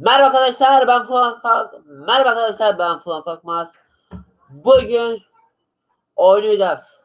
Merhaba arkadaşlar ben Fuat Kalk. Merhaba arkadaşlar ben Fuat Korkmaz. Bugün oynayacağız.